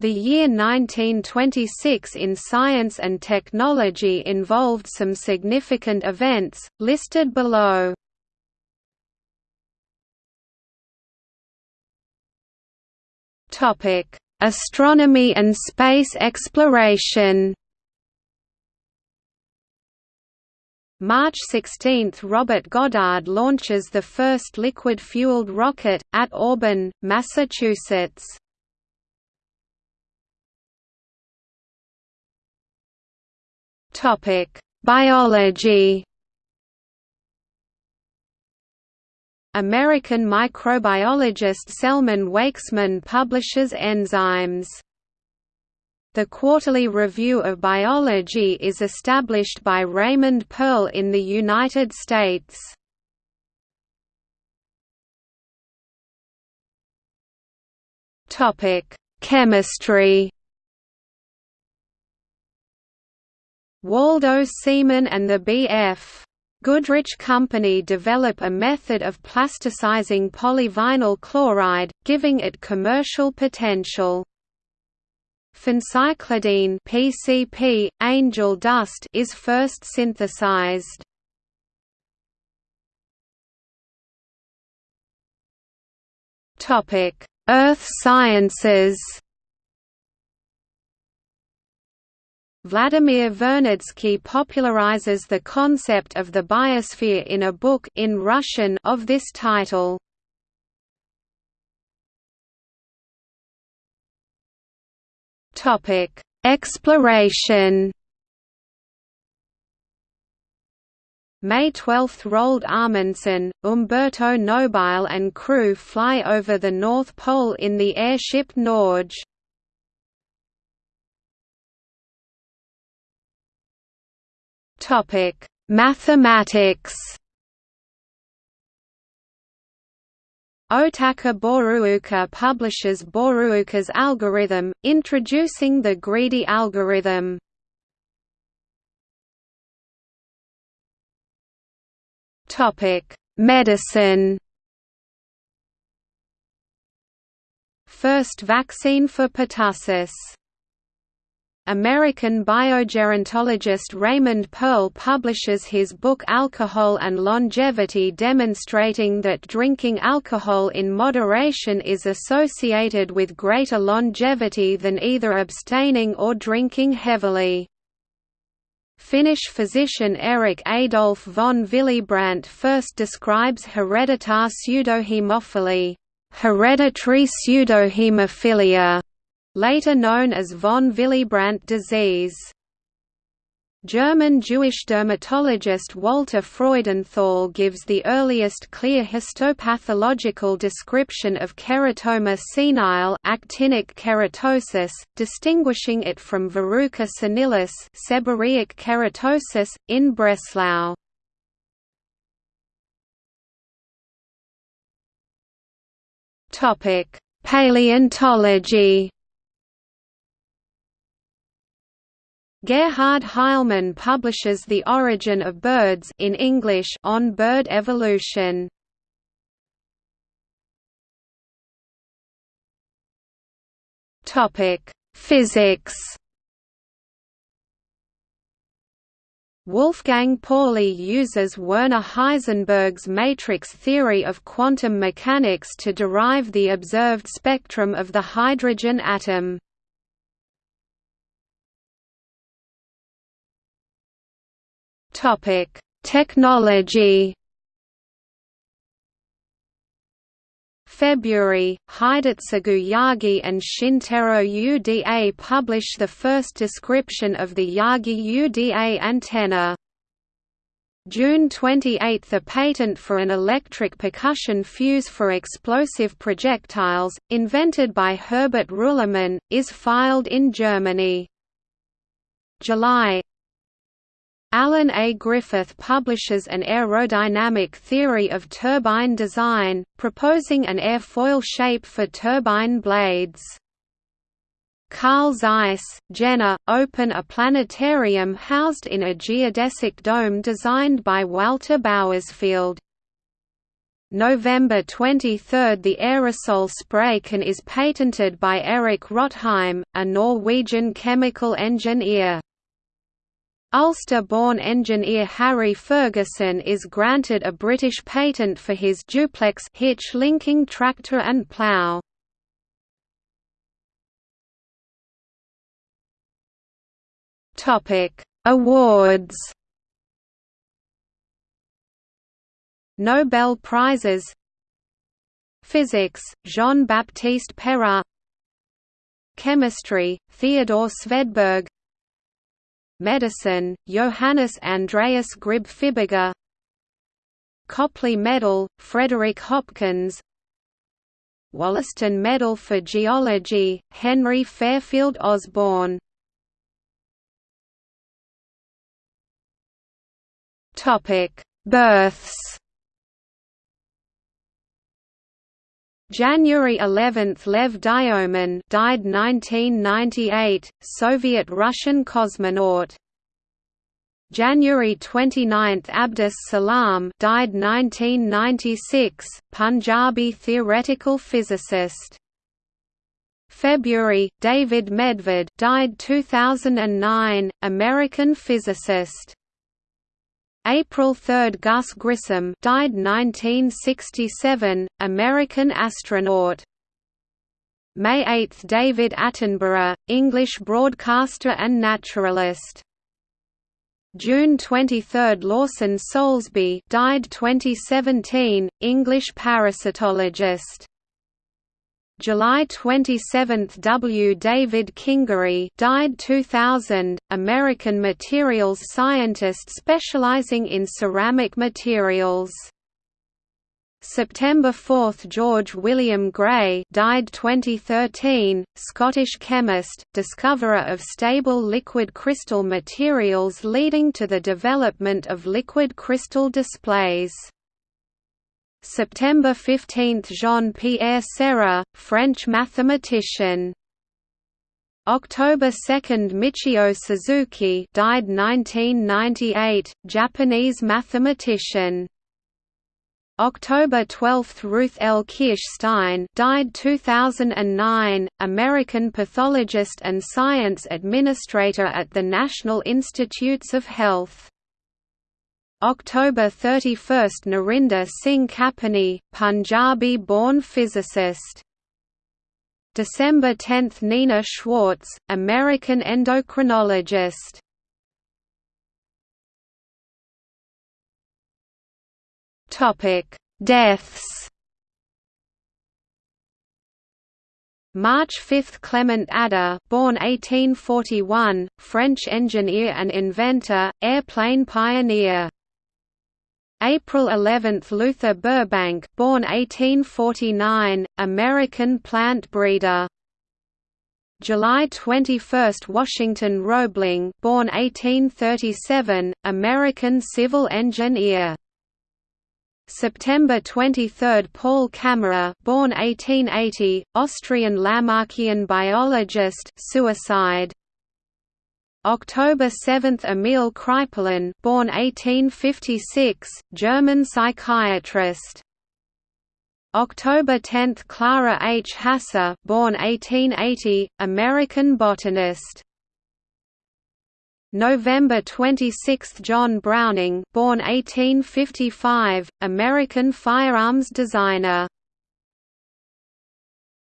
The year 1926 in science and technology involved some significant events, listed below. Astronomy and space exploration March 16 – Robert Goddard launches the first liquid-fueled rocket, at Auburn, Massachusetts. Biology American microbiologist Selman Waksman publishes enzymes. The Quarterly Review of Biology is established by Raymond Pearl in the United States. Chemistry Waldo Seaman and the B.F. Goodrich Company develop a method of plasticizing polyvinyl chloride, giving it commercial potential. Phencyclidine PCP, angel dust is first synthesized. Earth sciences Vladimir Vernadsky popularizes the concept of the biosphere in a book in Russian of this title. Topic: Exploration. May 12 – Roald Amundsen, Umberto Nobile and crew fly over the North Pole in the airship Norge. Topic: Mathematics. Otakar Borůvka publishes Borůvka's algorithm, introducing the greedy algorithm. Topic: Medicine. First vaccine for pertussis American biogerontologist Raymond Pearl publishes his book Alcohol and Longevity demonstrating that drinking alcohol in moderation is associated with greater longevity than either abstaining or drinking heavily. Finnish physician Erik Adolf von Willebrand first describes hereditar pseudohemophilia, hereditary pseudohemophilia later known as von Willebrand disease. German Jewish dermatologist Walter Freudenthal gives the earliest clear histopathological description of keratoma senile actinic keratosis, distinguishing it from verruca senilis seborrheic keratosis, in Breslau. Paleontology Gerhard Heilmann publishes The Origin of Birds in English on bird evolution. Topic: Physics. Wolfgang Pauli uses Werner Heisenberg's matrix theory of quantum mechanics to derive the observed spectrum of the hydrogen atom. Topic: Technology. February, Hidetsugu Yagi and Shintaro Uda publish the first description of the Yagi Uda antenna. June 28 – A patent for an electric percussion fuse for explosive projectiles, invented by Herbert Rühlemann, is filed in Germany. July Alan A. Griffith publishes an aerodynamic theory of turbine design, proposing an airfoil shape for turbine blades. Carl Zeiss, Jena, open a planetarium housed in a geodesic dome designed by Walter Bauersfeld. November 23 – The aerosol spray can is patented by Erik Rotheim, a Norwegian chemical engineer. Ulster-born engineer Harry Ferguson is granted a British patent for his duplex hitch linking tractor and plough. Topic: Awards. Nobel Prizes Physics, Jean-Baptiste Perrin Chemistry, Theodore Svedberg Medicine, Johannes Andreas Grib Fibiger Copley Medal, Frederick Hopkins Wollaston Medal for Geology, Henry Fairfield Osborn Births January 11 – Lev Dyomin died 1998, Soviet-Russian cosmonaut. January 29 – Abdus Salam died 1996, Punjabi theoretical physicist. February – David Medved died 2009, American physicist. April 3 – Gus Grissom died 1967, American astronaut. May 8 – David Attenborough, English broadcaster and naturalist. June 23 – Lawson Soulsby died 2017, English parasitologist. July 27 – W. David Kingery died 2000, American materials scientist specializing in ceramic materials. September 4 – George William Gray died 2013, Scottish chemist, discoverer of stable liquid crystal materials leading to the development of liquid crystal displays. September 15 – Jean-Pierre Serre, French mathematician. October 2 – Michio Suzuki died 1998, Japanese mathematician. October 12 – Ruth L. Kirschstein died 2009, American pathologist and science administrator at the National Institutes of Health. October 31 – Narinder Singh Kapany, Punjabi-born physicist. December 10 – Nina Schwartz, American endocrinologist. Deaths March 5 – Clement Ader born 1841, French engineer and inventor, airplane pioneer April 11 – Luther Burbank born 1849, American plant breeder. July 21 – Washington Roebling born 1837, American civil engineer. September 23 – Paul Kammerer born 1880, Austrian Lamarckian biologist suicide October 7 – Emil Kraepelin born 1856, German psychiatrist. October 10 – Clara H. Hasse born 1880, American botanist. November 26 – John Browning born 1855, American firearms designer